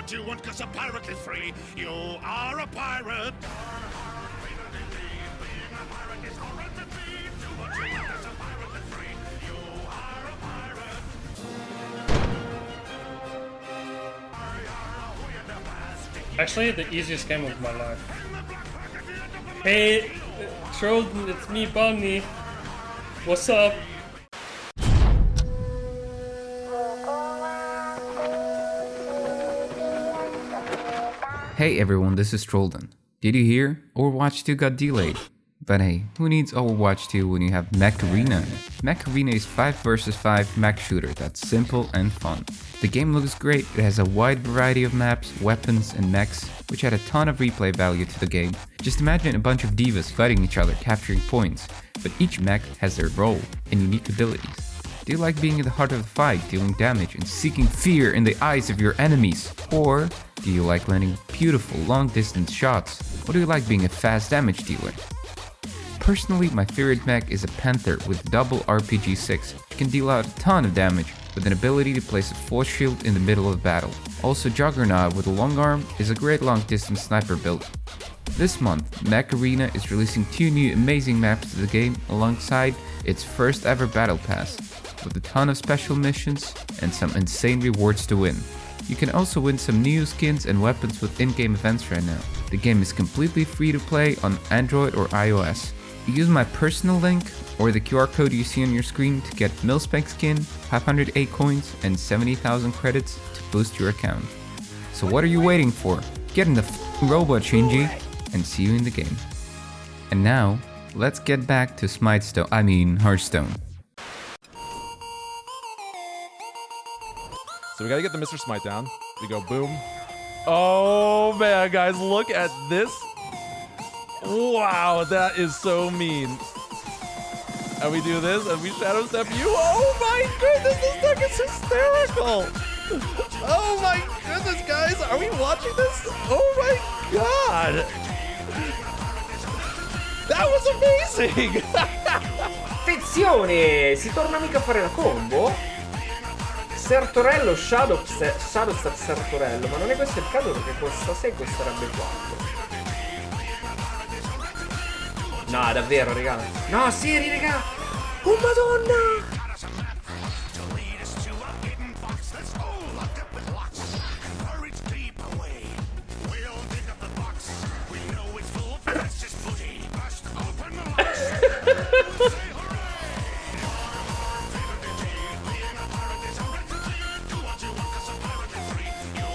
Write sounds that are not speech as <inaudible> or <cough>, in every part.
Do what you want, cause a pirate is free. You are a pirate. Actually, the easiest game of my life. Hey, Trolden, it's me, Bunny. What's up? Hey everyone, this is Trolden. Did you hear? Overwatch 2 got delayed. But hey, who needs Overwatch 2 when you have Mech Arena? Mech Arena is 5 vs 5 mech shooter that's simple and fun. The game looks great, it has a wide variety of maps, weapons and mechs, which add a ton of replay value to the game. Just imagine a bunch of divas fighting each other, capturing points, but each mech has their role and unique abilities. Do you like being in the heart of the fight, dealing damage and seeking fear in the eyes of your enemies? Or do you like landing beautiful long distance shots? Or do you like being a fast damage dealer? Personally, my favorite mech is a Panther with double RPG 6. It can deal out a ton of damage with an ability to place a force shield in the middle of battle. Also Juggernaut with a long arm is a great long distance sniper build. This month, Mech Arena is releasing two new amazing maps to the game alongside its first ever battle pass, with a ton of special missions and some insane rewards to win. You can also win some new skins and weapons with in-game events right now. The game is completely free to play on Android or iOS. Use my personal link or the QR code you see on your screen to get Milspec skin, 508 coins, and 70,000 credits to boost your account. So what are you waiting for? Get in the robot, Shinji, and see you in the game. And now, let's get back to Smitestone, I mean Hearthstone. So we gotta get the Mr. Smite down. We go boom. Oh man, guys, look at this. Wow, that is so mean. And we do this, and we shadow step you. Oh my goodness, this deck is hysterical. Oh my goodness, guys, are we watching this? Oh my god. That was amazing. <laughs> Attenzione! Si torna mica a fare la combo? Sertorello, Shadow, Shadow Sertorello, ma non è questo il caso perché costa 6 costerebbe 4. No, davvero, raga. No, Siri, raga. Oh, madonna.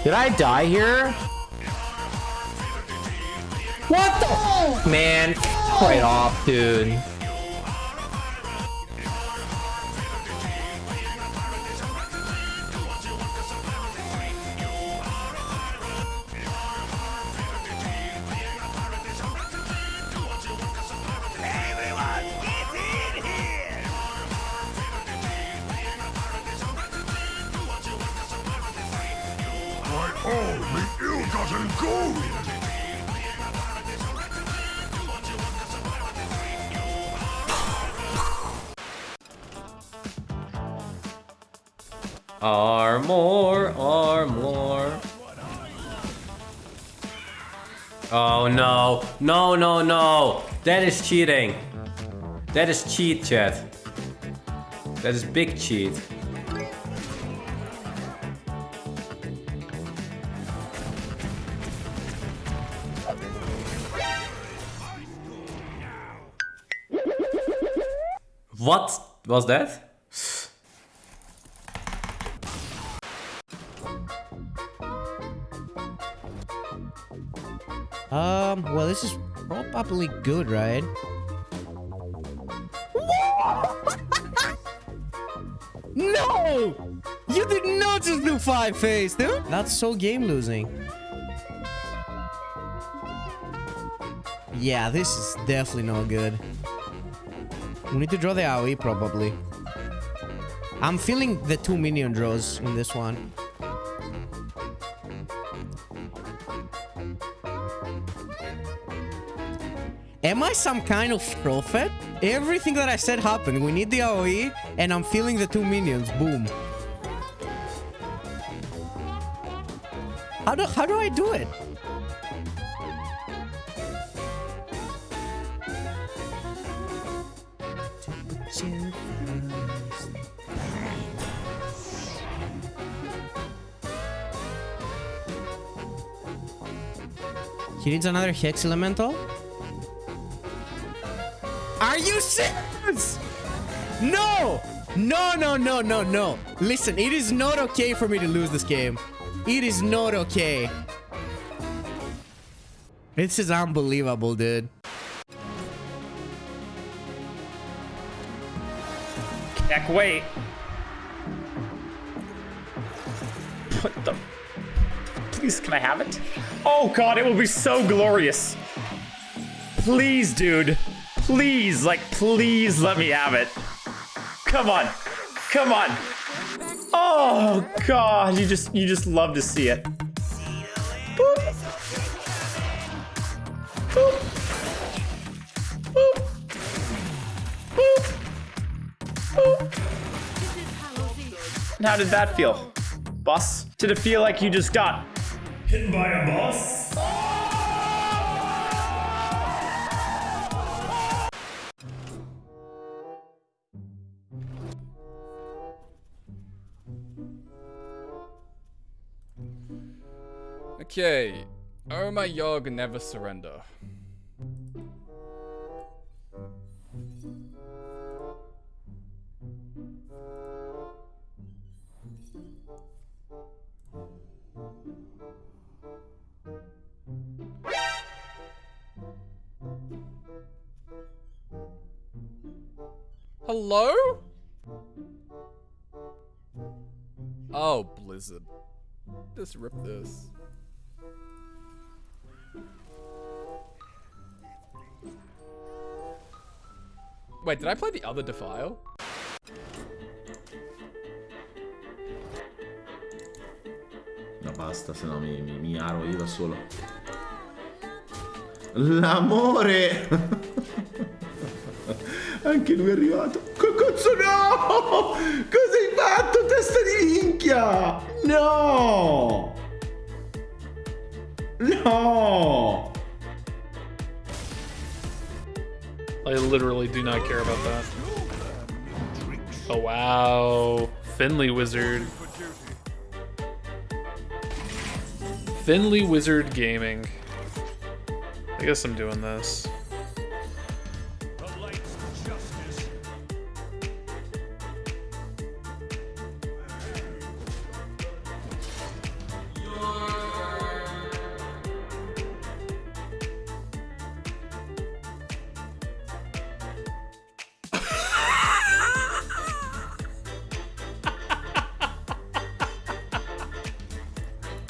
Did I die here? What the? Man, right off, dude. Gold. Armor, armor. Oh no, no, no, no. That is cheating. That is cheat, chat. That is big cheat. What was that? Um, well, this is probably good, right? <laughs> no! You did not just do five face, dude! That's so game losing. Yeah, this is definitely not good. We need to draw the AoE, probably. I'm feeling the two minion draws in this one. Am I some kind of prophet? Everything that I said happened. We need the AoE, and I'm feeling the two minions. Boom. How do how do I do it? He needs another Hex Elemental? Are you serious? No! No, no, no, no, no. Listen, it is not okay for me to lose this game. It is not okay. This is unbelievable, dude. Heck, wait. What the? Please, can I have it? Oh god, it will be so glorious. Please, dude. Please, like, please let me have it. Come on. Come on. Oh god, you just you just love to see it. How did that feel? Boss? Did it feel like you just got hit by a bus? Okay. Oh my Yog never surrender. Hello? Oh, Blizzard. Just rip this. Wait, did I play the other Defile? No, basta, se no mi, mi, mi aro io da solo. L'amore! Anche lui è arrivato. Che cazzo no! Cosa hai fatto, testa di minchia? No! No! I literally do not care about that. Oh wow. Finley Wizard. Finley Wizard Gaming. I guess I'm doing this.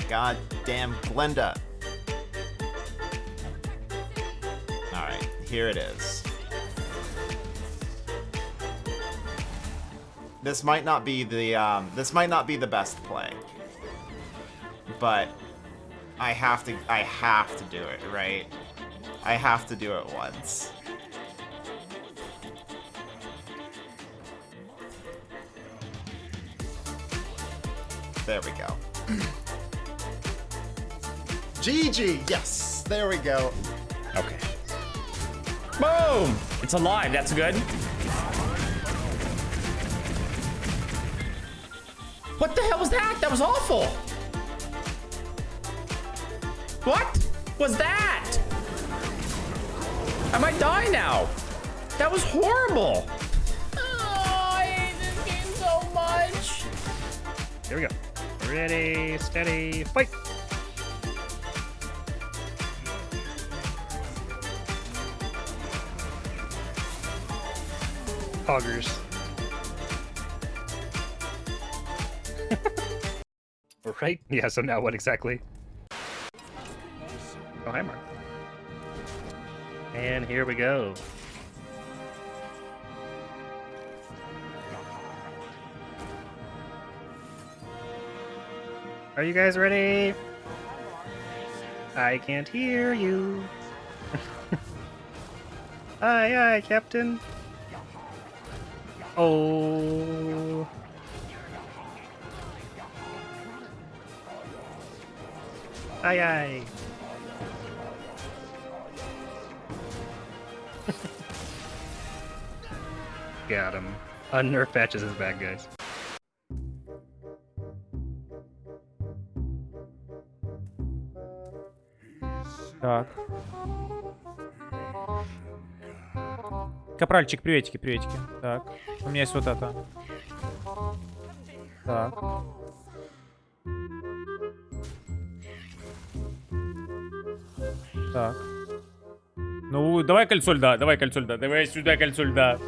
Goddamn Glenda. Here it is. This might not be the um, this might not be the best play. But I have to I have to do it, right? I have to do it once. There we go. GG! Yes! There we go. Okay. Boom! It's alive, that's good. What the hell was that? That was awful! What was that? I might die now. That was horrible. Oh, I hate this game so much. Here we go. Ready, steady, fight! Poggers. <laughs> right? Yeah, so now what exactly? Oh, hi, Mark. And here we go. Are you guys ready? I can't hear you. <laughs> aye, aye, Captain. Oh. Aye aye. Got him. Unnerf patches is bad, guys. Капральчик, приветики, приветики. Так. У меня есть вот это. Так. Так. Ну, давай кольцо льда, давай кольцо льда, давай сюда кольцо льда.